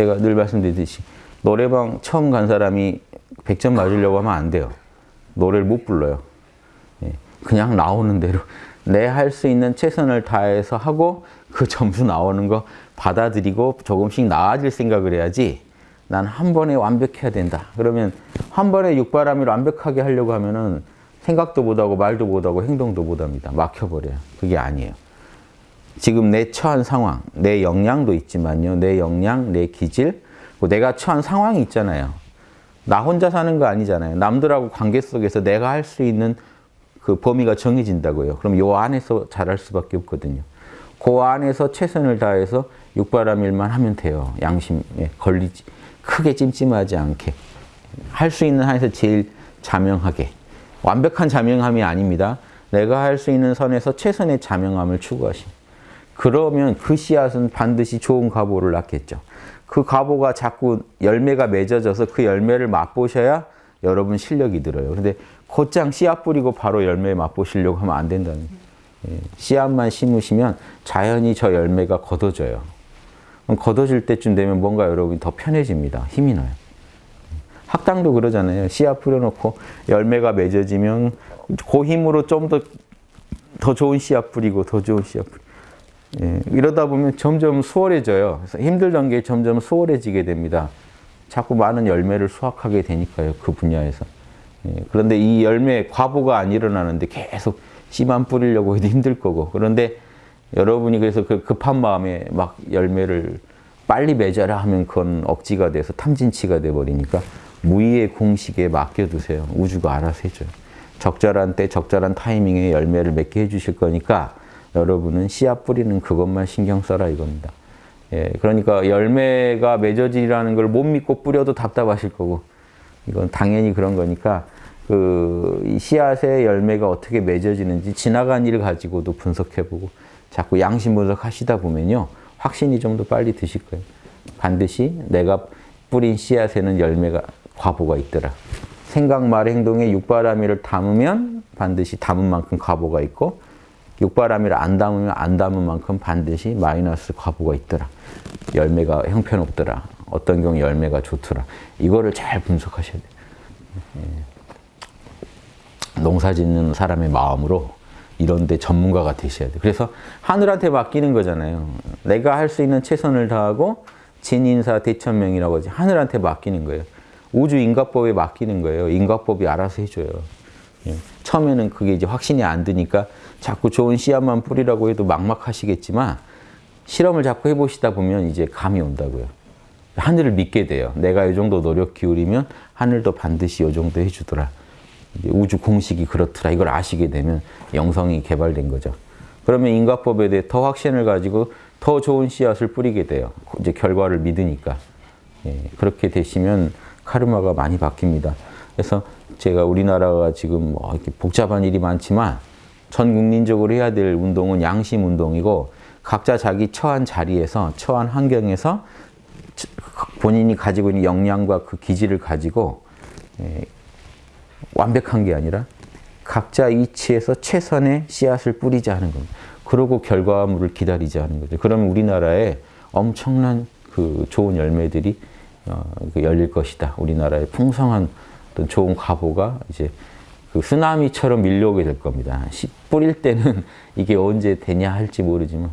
제가 늘 말씀드리듯이 노래방 처음 간 사람이 100점 맞으려고 하면 안 돼요. 노래를 못 불러요. 예, 그냥 나오는 대로 내 할 수 있는 최선을 다해서 하고 그 점수 나오는 거 받아들이고 조금씩 나아질 생각을 해야지 난 한 번에 완벽해야 된다. 그러면 한 번에 육바람이를 완벽하게 하려고 하면은 생각도 못하고 말도 못하고 행동도 못합니다. 막혀버려요. 그게 아니에요. 지금 내 처한 상황, 내 역량도 있지만요. 내 역량, 내 기질, 내가 처한 상황이 있잖아요. 나 혼자 사는 거 아니잖아요. 남들하고 관계 속에서 내가 할 수 있는 그 범위가 정해진다고요. 그럼 요 안에서 잘할 수밖에 없거든요. 그 안에서 최선을 다해서 육바람일만 하면 돼요. 양심에 걸리지. 크게 찜찜하지 않게. 할 수 있는 한에서 제일 자명하게. 완벽한 자명함이 아닙니다. 내가 할 수 있는 선에서 최선의 자명함을 추구하시 그러면 그 씨앗은 반드시 좋은 가보를 낳겠죠. 그 가보가 자꾸 열매가 맺어져서 그 열매를 맛보셔야 여러분 실력이 늘어요. 근데 곧장 씨앗 뿌리고 바로 열매 맛보시려고 하면 안 된다는 예, 씨앗만 심으시면 자연히 저 열매가 걷어져요. 걷어질 때쯤 되면 뭔가 여러분이 더 편해집니다. 힘이 나요. 학당도 그러잖아요. 씨앗 뿌려놓고 열매가 맺어지면 그 힘으로 좀 더 더 좋은 씨앗 뿌리고 더 좋은 씨앗 뿌리고 예, 이러다 보면 점점 수월해져요. 힘들던 게 점점 수월해지게 됩니다. 자꾸 많은 열매를 수확하게 되니까요. 그 분야에서. 예, 그런데 이 열매 과보가 안 일어나는데 계속 씨만 뿌리려고 해도 힘들 거고 그런데 여러분이 그래서 그 급한 마음에 막 열매를 빨리 맺어라 하면 그건 억지가 돼서 탐진치가 돼버리니까 무의의 공식에 맡겨두세요. 우주가 알아서 해줘요. 적절한 때 적절한 타이밍에 열매를 맺게 해주실 거니까 여러분은 씨앗 뿌리는 그것만 신경 써라 이겁니다. 예, 그러니까 열매가 맺어지라는 걸 못 믿고 뿌려도 답답하실 거고 이건 당연히 그런 거니까 그 씨앗의 열매가 어떻게 맺어지는지 지나간 일을 가지고도 분석해보고 자꾸 양심 분석하시다 보면요 확신이 좀 더 빨리 드실 거예요. 반드시 내가 뿌린 씨앗에는 열매가 과보가 있더라. 생각, 말, 행동에 육바라밀을 담으면 반드시 담은 만큼 과보가 있고 육바라밀을 안 담으면 안 담은 만큼 반드시 마이너스 과보가 있더라. 열매가 형편없더라. 어떤 경우 열매가 좋더라. 이거를 잘 분석하셔야 돼요. 예. 농사 짓는 사람의 마음으로 이런 데 전문가가 되셔야 돼요. 그래서 하늘한테 맡기는 거잖아요. 내가 할 수 있는 최선을 다하고 진인사 대천명이라고 하지. 하늘한테 맡기는 거예요. 우주 인과법에 맡기는 거예요. 인과법이 알아서 해줘요. 예. 처음에는 그게 이제 확신이 안 드니까 자꾸 좋은 씨앗만 뿌리라고 해도 막막하시겠지만 실험을 자꾸 해보시다 보면 이제 감이 온다고요. 하늘을 믿게 돼요. 내가 이 정도 노력 기울이면 하늘도 반드시 이 정도 해주더라. 우주 공식이 그렇더라. 이걸 아시게 되면 영성이 개발된 거죠. 그러면 인과법에 대해 더 확신을 가지고 더 좋은 씨앗을 뿌리게 돼요. 이제 결과를 믿으니까. 예, 그렇게 되시면 카르마가 많이 바뀝니다. 그래서 제가 우리나라가 지금 뭐 이렇게 복잡한 일이 많지만 전 국민적으로 해야 될 운동은 양심 운동이고 각자 자기 처한 자리에서 처한 환경에서 본인이 가지고 있는 역량과 그 기질을 가지고 예, 완벽한 게 아니라 각자 위치에서 최선의 씨앗을 뿌리자 하는 겁니다. 그러고 결과물을 기다리자 하는 거죠. 그러면 우리나라에 엄청난 그 좋은 열매들이 어, 그 열릴 것이다. 우리나라의 풍성한 어떤 좋은 과보가 이제 그 쓰나미처럼 밀려오게 될 겁니다. 씨 뿌릴 때는 이게 언제 되냐 할지 모르지만